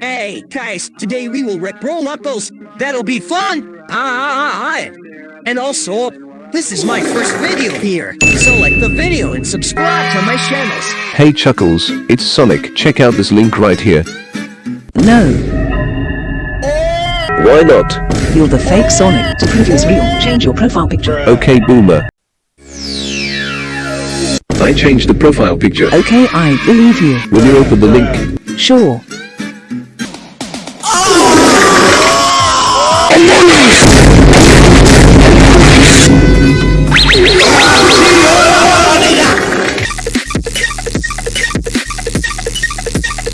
Hey, guys, today we will Rickroll apples. That'll be fun! Ah, ah, ah, ah. And also, this is my first video here. So like the video and subscribe to my channels. Hey Chuckles, it's Sonic. Check out this link right here. No, Why not? you're the fake Sonic. To prove it's real, change your profile picture. Okay Boomer. I changed the profile picture. Okay, I believe you. Will you open the link? Sure.